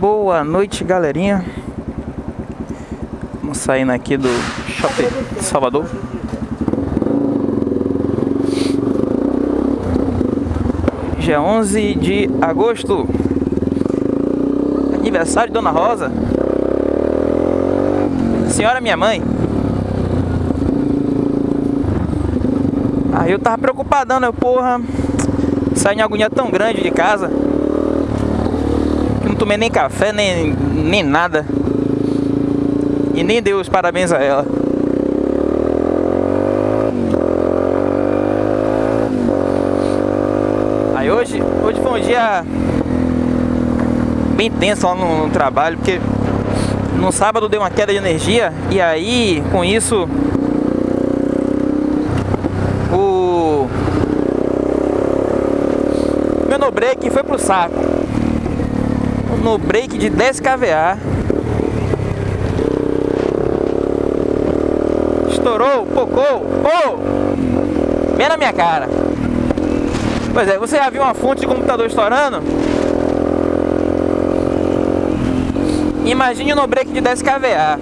Boa noite, galerinha. Vamos saindo aqui do Shopping Salvador. Dia 11 de agosto. Aniversário de Dona Rosa. Senhora minha mãe. Aí eu tava preocupadão, né? Porra, saí em agonia tão grande de casa tomei nem café, nem, nem nada. E nem dei os parabéns a ela. Aí hoje, hoje foi um dia bem tenso lá no, no trabalho, porque no sábado deu uma queda de energia e aí com isso o meu no break foi pro saco no break de 10 kVA. Estourou, pocou, oh! Bem na minha cara. Pois é, você já viu uma fonte de computador estourando? Imagine no break de 10 kVA.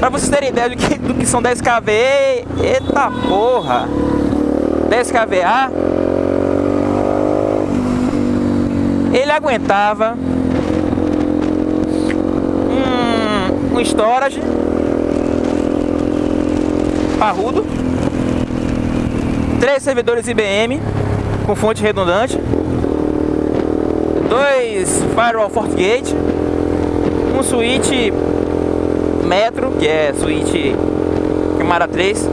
Pra vocês terem ideia do que, do que são 10 kVA, eita porra! 10 kVA aguentava um, um storage parrudo, três servidores IBM com fonte redundante, dois firewall FortiGate, um switch Metro, que é switch Camara 3,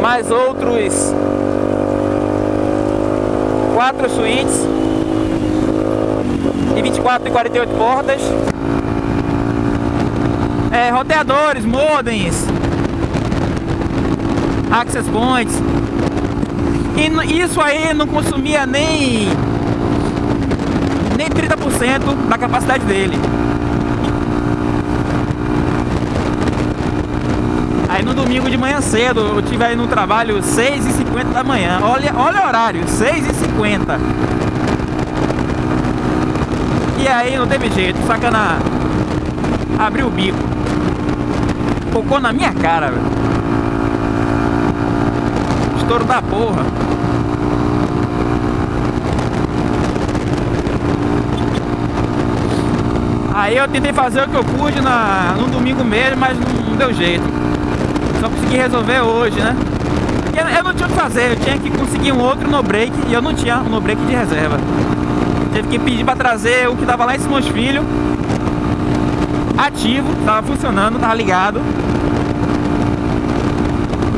mais outros quatro suítes de 24 e 48 portas. É, roteadores, modems, access points. E isso aí não consumia nem nem 30% da capacidade dele. No domingo de manhã cedo, eu tive aí no trabalho 6h50 da manhã. Olha, olha o horário, 6h50. E aí não teve jeito, sacana abriu o bico. Focou na minha cara, velho. Estouro da porra. Aí eu tentei fazer o que eu pude na, no domingo mesmo, mas não, não deu jeito. Só consegui resolver hoje, né? Porque eu não tinha o que fazer, eu tinha que conseguir um outro no break e eu não tinha um no break de reserva. Teve que pedir para trazer o que tava lá em Simões Filho, ativo, tava funcionando, tava ligado.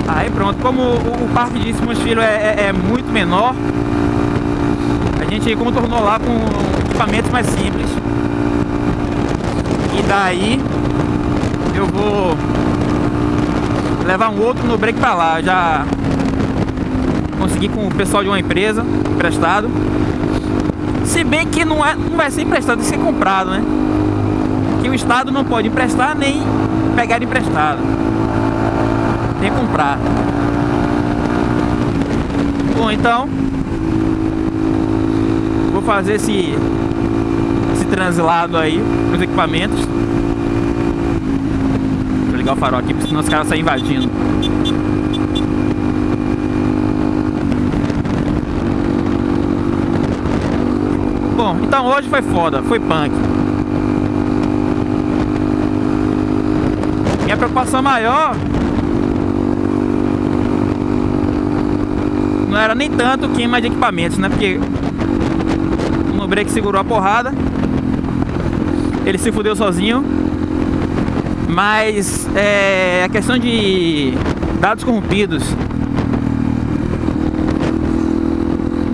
Aí pronto, como o, o parque de Simões Filho é, é, é muito menor, a gente contornou lá com equipamentos mais simples. E daí eu vou levar um outro no break pra lá. Já consegui com o pessoal de uma empresa emprestado. Se bem que não, é, não vai ser emprestado, vai ser comprado, né? Que o Estado não pode emprestar nem pegar emprestado. Que comprar. Bom, então vou fazer esse esse translado aí nos equipamentos ligar o farol aqui, porque senão os caras saem invadindo. Bom, então hoje foi foda, foi punk. Minha preocupação maior não era nem tanto queima de equipamentos, né? Porque o break segurou a porrada, ele se fudeu sozinho mas é, a questão de dados corrompidos.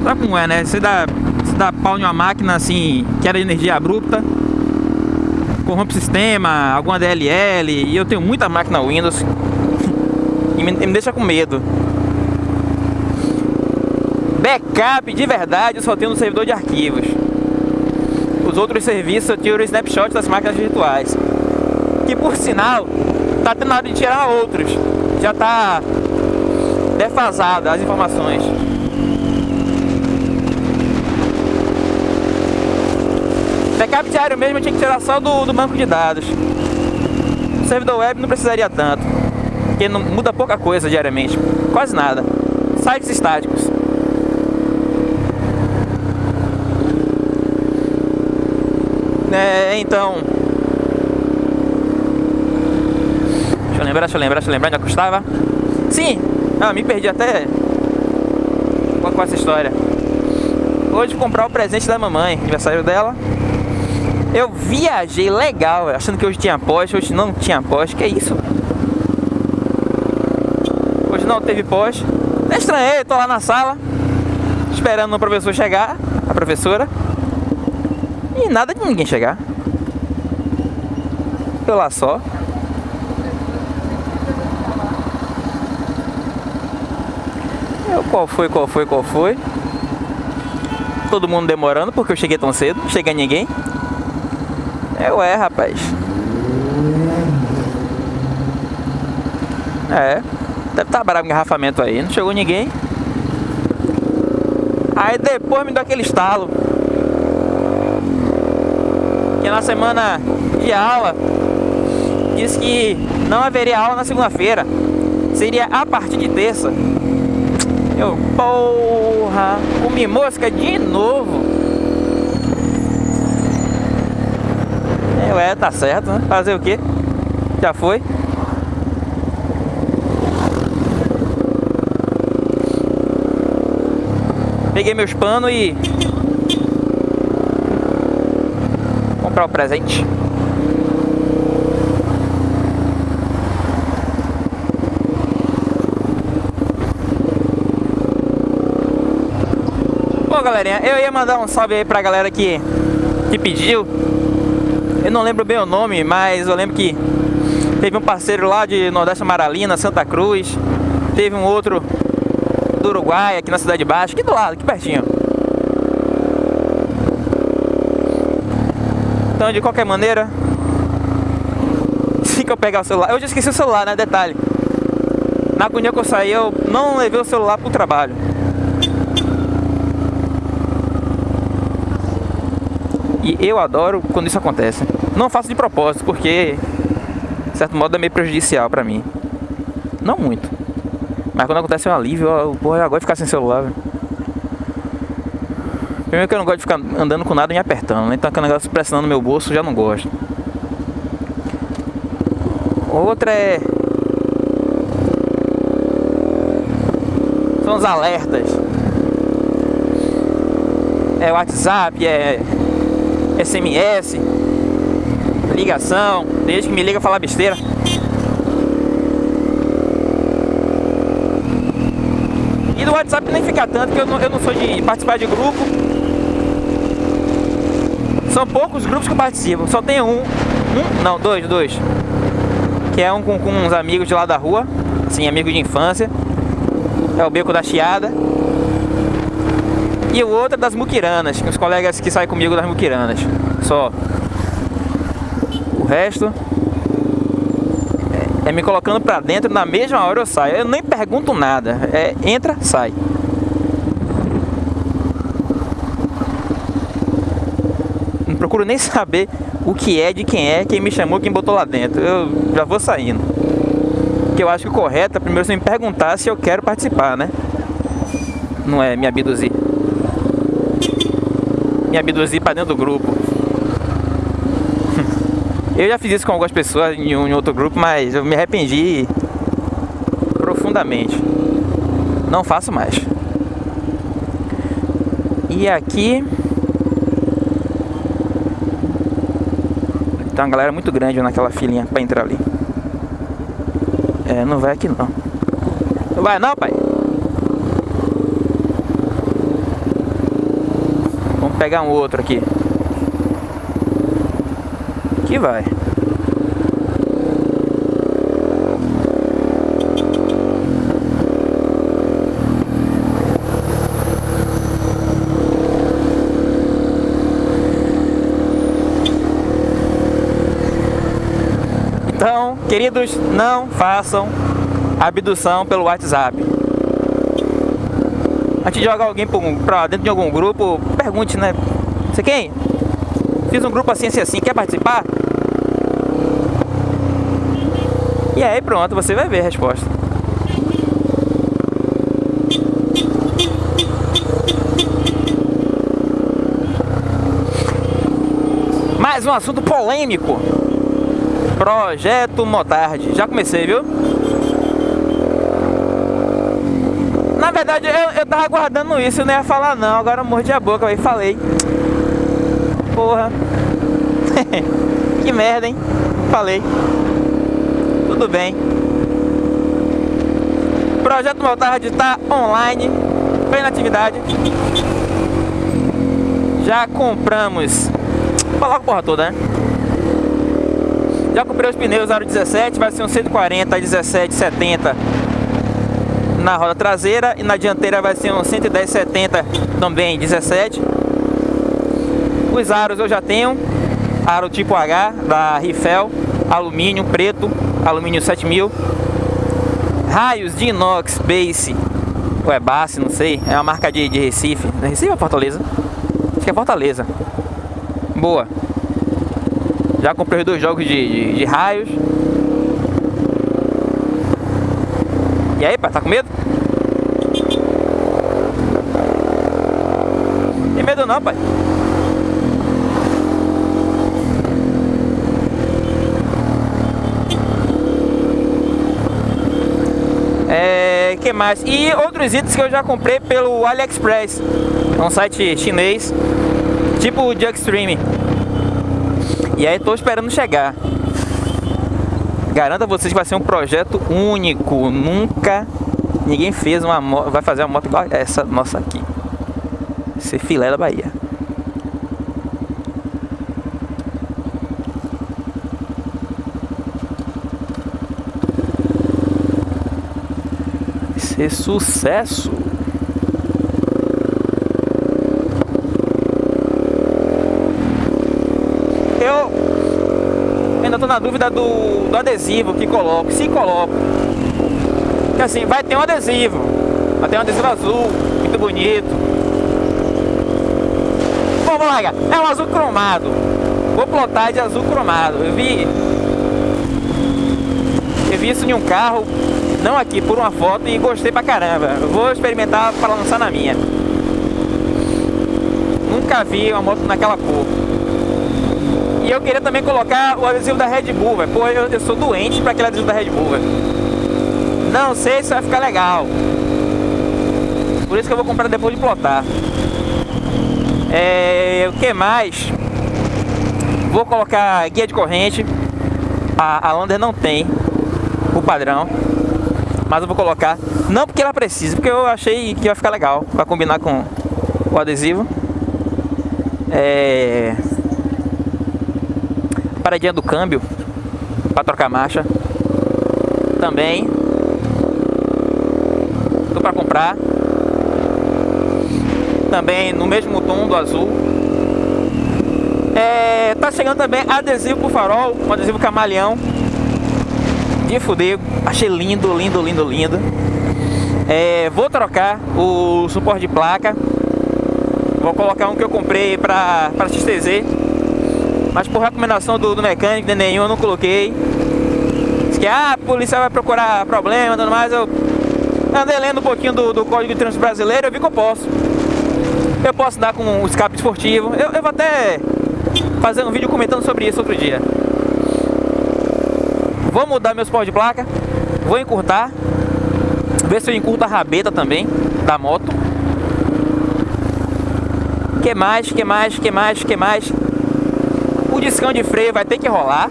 Sabe como é, né? Você dá, você dá pau em uma máquina assim, que era energia abrupta, corrompe o sistema, alguma DLL, e eu tenho muita máquina Windows e me, me deixa com medo. Backup de verdade eu só tenho no servidor de arquivos. Os outros serviços eu tiro snapshot das máquinas virtuais que por sinal tá tendo hora de tirar outros. Já tá defasada as informações. Backup diário mesmo tinha que tirar só do, do banco de dados. O servidor web não precisaria tanto, porque não, muda pouca coisa diariamente, quase nada. Sites estáticos. É, então, lembrar, deixa eu lembrar, deixa eu lembrar onde eu custava. Sim! Ah, me perdi até com essa história. Hoje comprar o presente da mamãe, aniversário dela. Eu viajei legal, achando que hoje tinha poste, hoje não tinha poste. Que isso? Hoje não teve poste. É estranhei, tô lá na sala, esperando o professor chegar, a professora. E nada de ninguém chegar. Eu lá só. Qual foi, qual foi, qual foi? Todo mundo demorando porque eu cheguei tão cedo, não chega ninguém. É, rapaz. É. Deve estar tá bravo engarrafamento aí, não chegou ninguém. Aí depois me deu aquele estalo que na semana de aula disse que não haveria aula na segunda-feira, seria a partir de terça. Eu, porra, comi mosca de novo. Eu, é, tá certo, né? Fazer o quê? Já foi. Peguei meus panos e comprar o presente. Bom, galerinha, eu ia mandar um salve aí pra galera que, que pediu. Eu não lembro bem o nome, mas eu lembro que teve um parceiro lá de Nordeste Amaralina, Santa Cruz. Teve um outro do Uruguai, aqui na Cidade Baixa, aqui do lado, aqui pertinho. Então, de qualquer maneira, assim que eu pegar o celular, eu já esqueci o celular, né? Detalhe. Na agonia que eu saí, eu não levei o celular pro trabalho. E eu adoro quando isso acontece. Não faço de propósito, porque de certo modo é meio prejudicial pra mim. Não muito. Mas quando acontece é um alívio, eu, porra, eu gosto de ficar sem celular, velho. Primeiro que eu não gosto de ficar andando com nada me apertando, né? Então aquele negócio pressionando meu bolso já não gosto. Outra é... São os alertas. É WhatsApp, é SMS, ligação, desde que me liga falar besteira. E do WhatsApp nem fica tanto, porque eu não, eu não sou de participar de grupo. São poucos grupos que participam, só tem um, um não, dois, dois. Que é um com, com uns amigos de lá da rua, sim, amigo de infância. É o Beco da Chiada. E o outro é das muquiranas, os colegas que saem comigo das muquiranas. Só. O resto é, é me colocando pra dentro, na mesma hora eu saio. Eu nem pergunto nada. É entra, sai. procuro nem saber o que é, de quem é, quem me chamou, quem botou lá dentro. Eu já vou saindo. Porque eu acho que o correto é primeiro você me perguntar se eu quero participar, né? Não é me abduzir. Me abduzir pra dentro do grupo. Eu já fiz isso com algumas pessoas em, um, em outro grupo, mas eu me arrependi profundamente. Não faço mais. E aqui Tem uma galera muito grande naquela filinha pra entrar ali. É, não vai aqui não. Não vai não, pai? Pegar um outro aqui. Que vai. Então, queridos, não façam abdução pelo WhatsApp. Antes de jogar alguém pra dentro de algum grupo, pergunte, né? Você quem? Fiz um grupo assim, assim, assim. Quer participar? E aí pronto, você vai ver a resposta. Mais um assunto polêmico. Projeto Motard. Já comecei, viu? Verdade, eu, eu tava guardando isso, eu não ia falar não. Agora eu mordi a boca e falei. Porra. que merda, hein? Falei. Tudo bem. Projeto Motard está online, plena atividade. Já compramos. Vou falar a porra toda, né? Já comprei os pneus aro 17, vai ser um 140 17 70 na roda traseira e na dianteira vai ser um 110 70 também 17. Os aros eu já tenho, aro tipo H da Rifel, alumínio preto, alumínio 7000. Raios de inox base, ou é base, não sei, é uma marca de, de Recife. Recife ou Fortaleza? Acho que é Fortaleza. Boa. Já comprei dois jogos de, de, de raios. E aí, pai, tá com medo? Tem medo não, pai. É, que mais? E outros itens que eu já comprei pelo AliExpress. É um site chinês, tipo Extreme. E aí tô esperando chegar. Garanto a vocês que vai ser um projeto único. Nunca ninguém fez uma moto, vai fazer uma moto igual essa nossa aqui. Ser filé da Bahia. Ser sucesso. Ainda tô na dúvida do, do adesivo que coloco, se coloco. Porque assim, vai ter um adesivo, vai ter um adesivo azul, muito bonito. Vamos lá, é um azul cromado. Vou plotar de azul cromado. Eu vi. Eu vi isso em um carro, não aqui, por uma foto e gostei pra caramba. Eu vou experimentar para lançar na minha. Nunca vi uma moto naquela cor. E eu queria também colocar o adesivo da Red Bull, velho. Pô, eu, eu, sou doente para aquele adesivo da Red Bull, velho. Não sei se vai ficar legal. Por isso que eu vou comprar depois de plotar. É, o que mais? Vou colocar guia de corrente. A, a Lander não tem o padrão. Mas eu vou colocar. Não porque ela precisa, porque eu achei que ia ficar legal. Pra combinar com o adesivo. É paradinha do câmbio para trocar marcha. Também. Tô para comprar. Também no mesmo tom do azul. É, tá chegando também adesivo pro farol um adesivo camaleão. De fuder achei lindo lindo lindo lindo. É, vou trocar o suporte de placa. Vou colocar um que eu comprei para para XTZ mas por recomendação do, do mecânico, de nenhum, eu não coloquei. Diz que ah, a polícia vai procurar problema, tudo mais. Eu andei lendo um pouquinho do, do Código de Trânsito Brasileiro, eu vi que eu posso. Eu posso dar com um escape esportivo. Eu, eu vou até fazer um vídeo comentando sobre isso outro dia. Vou mudar meus pós de placa. Vou encurtar. Ver se eu encurto a rabeta também da moto. Que mais, que mais, que mais, que mais? Discão de freio vai ter que rolar.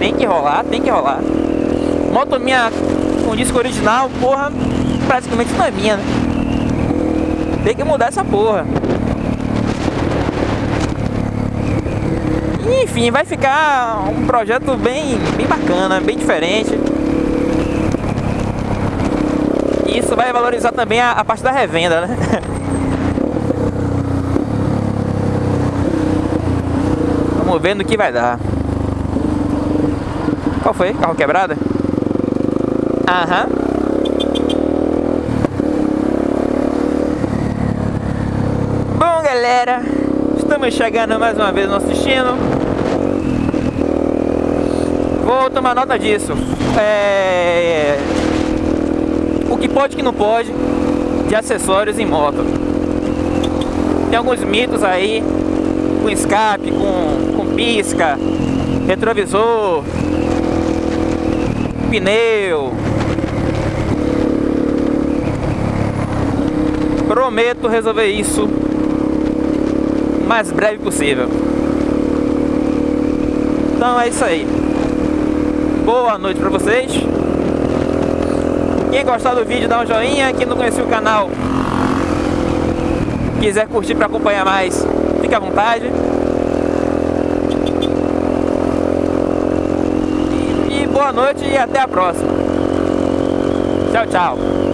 Tem que rolar, tem que rolar. Moto minha com disco original, porra, praticamente não é minha, né? Tem que mudar essa porra. Enfim, vai ficar um projeto bem, bem bacana, bem diferente. Isso vai valorizar também a, a parte da revenda, né? No que vai dar. Qual foi? Carro quebrado? Aham. Bom, galera, estamos chegando mais uma vez no nosso destino. Vou tomar nota disso. É... O que pode e que não pode de acessórios em moto. Tem alguns mitos aí, com escape, com pisca, retrovisor, pneu. Prometo resolver isso o mais breve possível. Então é isso aí. Boa noite pra vocês. Quem gostar do vídeo dá um joinha, quem não conheceu o canal quiser curtir para acompanhar mais, fique à vontade. E, e boa noite e até a próxima. Tchau, tchau.